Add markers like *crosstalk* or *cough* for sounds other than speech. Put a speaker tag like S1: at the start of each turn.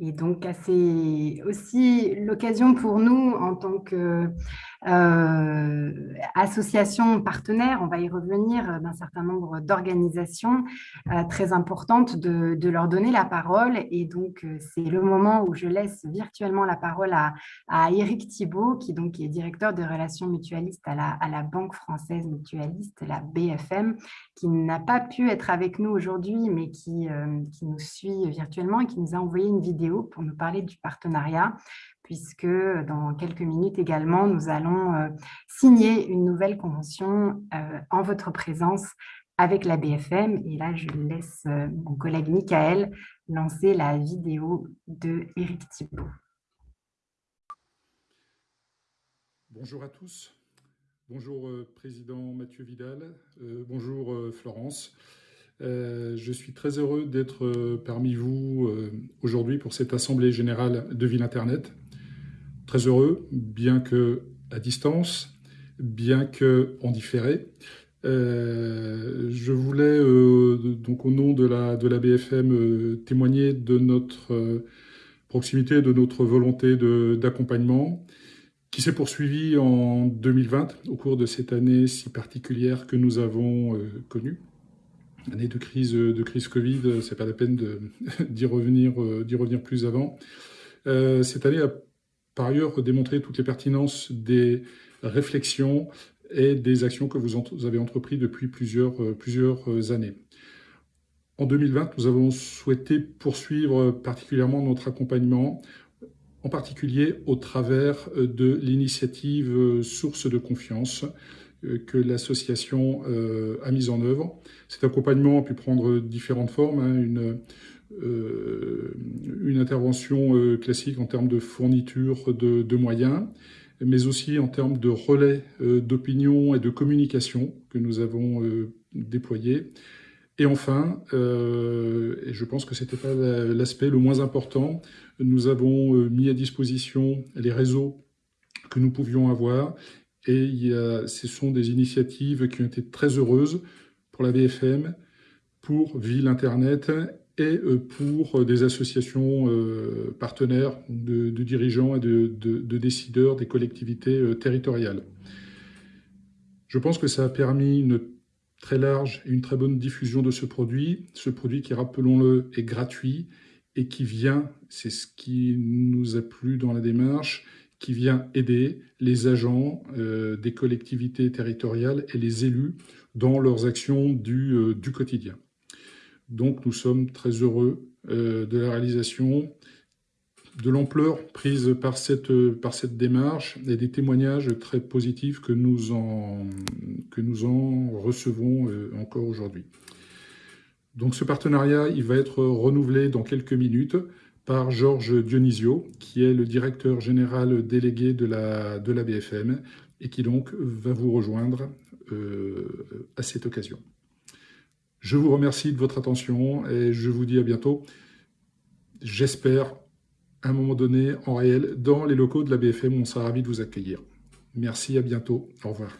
S1: Et donc, c'est aussi l'occasion pour nous, en tant qu'association euh, partenaire, on va y revenir, euh, d'un certain nombre d'organisations euh, très importantes, de, leur donner la parole. Et donc, c'est le moment où je laisse virtuellement la parole à, à Eric Thibault, qui donc est directeur de relations mutualistes à la, à la Banque française mutualiste, la BFM, qui n'a pas pu être avec nous aujourd'hui, mais qui, qui nous suit virtuellement et qui nous a envoyé une vidéo pour nous parler du partenariat, puisque dans quelques minutes également, nous allons euh, signer une nouvelle convention euh, en votre présence avec la BFM. Et là, je laisse euh, mon collègue Michael lancer la vidéo de Eric Thibault.
S2: Bonjour à tous. Bonjour Président Mathieu Vidal. bonjour Florence. Euh, je suis très heureux d'être euh, parmi vous euh, aujourd'hui pour cette Assemblée Générale de Ville Internet. Très heureux, bien que à distance, bien que en différé. je voulais, donc au nom de la, de la BFM, témoigner de notre proximité, de notre volonté d'accompagnement, qui s'est poursuivie en 2020, au cours de cette année si particulière que nous avons connue année de crise, de crise Covid, c'est pas la peine *laughs* d'y revenir, euh, d'y revenir plus avant. Euh, cette année a par ailleurs démontré toutes les pertinences des réflexions et des actions que vous, avez entreprises depuis plusieurs, euh, plusieurs années. En 2020, nous avons souhaité poursuivre particulièrement notre accompagnement, en particulier au travers de l'initiative Source de confiance, euh, que l'association euh, a mise en œuvre. Cet accompagnement a pu prendre différentes formes, hein, une, euh, une intervention classique en termes de fourniture de, moyens, mais aussi en termes de relais d'opinion et de communication que nous avons déployés. Et enfin, et je pense que ce n'était pas l'aspect le moins important, nous avons mis à disposition les réseaux que nous pouvions avoir et ce sont des initiatives qui ont été très heureuses pour la BFM, pour Ville Internet et euh, pour des associations euh, partenaires de, dirigeants et de, décideurs des collectivités euh, territoriales. Je pense que ça a permis une très large et une très bonne diffusion de ce produit. Ce produit qui, rappelons-le, est gratuit et qui vient, c'est ce qui nous a plu dans la démarche, qui vient aider les agents euh, des collectivités territoriales et les élus dans leurs actions du, euh, du quotidien. Donc nous sommes très heureux euh, de la réalisation, de l'ampleur prise par cette, par cette démarche et des témoignages très positifs que nous en, que nous en recevons encore aujourd'hui. Donc ce partenariat, il va être renouvelé dans quelques minutes par Georges Dionisio, qui est le directeur général délégué de la, BFM et qui donc va vous rejoindre euh, à cette occasion. Je vous remercie de votre attention et je vous dis à bientôt. J'espère à un moment donné, en réel, dans les locaux de la BFM, on sera ravis de vous accueillir. Merci, à bientôt. Au revoir.